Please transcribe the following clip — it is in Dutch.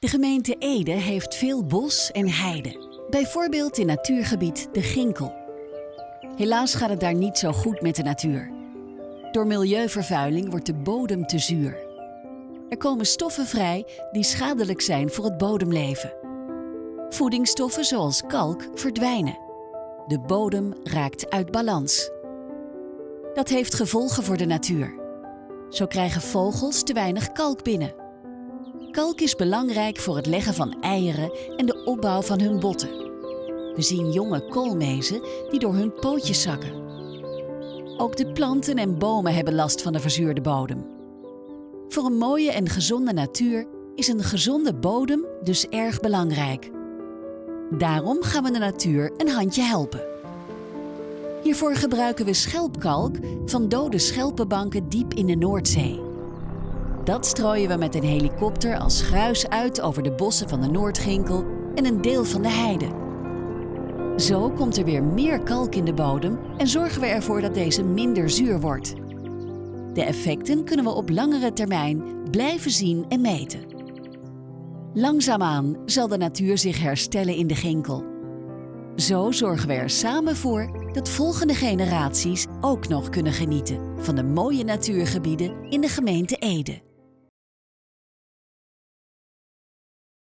De gemeente Ede heeft veel bos en heide. Bijvoorbeeld in natuurgebied De Ginkel. Helaas gaat het daar niet zo goed met de natuur. Door milieuvervuiling wordt de bodem te zuur. Er komen stoffen vrij die schadelijk zijn voor het bodemleven. Voedingsstoffen zoals kalk verdwijnen. De bodem raakt uit balans. Dat heeft gevolgen voor de natuur. Zo krijgen vogels te weinig kalk binnen. Kalk is belangrijk voor het leggen van eieren en de opbouw van hun botten. We zien jonge koolmezen die door hun pootjes zakken. Ook de planten en bomen hebben last van de verzuurde bodem. Voor een mooie en gezonde natuur is een gezonde bodem dus erg belangrijk. Daarom gaan we de natuur een handje helpen. Hiervoor gebruiken we schelpkalk van dode schelpenbanken diep in de Noordzee. Dat strooien we met een helikopter als gruis uit over de bossen van de Noordginkel en een deel van de heide. Zo komt er weer meer kalk in de bodem en zorgen we ervoor dat deze minder zuur wordt. De effecten kunnen we op langere termijn blijven zien en meten. Langzaamaan zal de natuur zich herstellen in de Ginkel. Zo zorgen we er samen voor dat volgende generaties ook nog kunnen genieten van de mooie natuurgebieden in de gemeente Ede.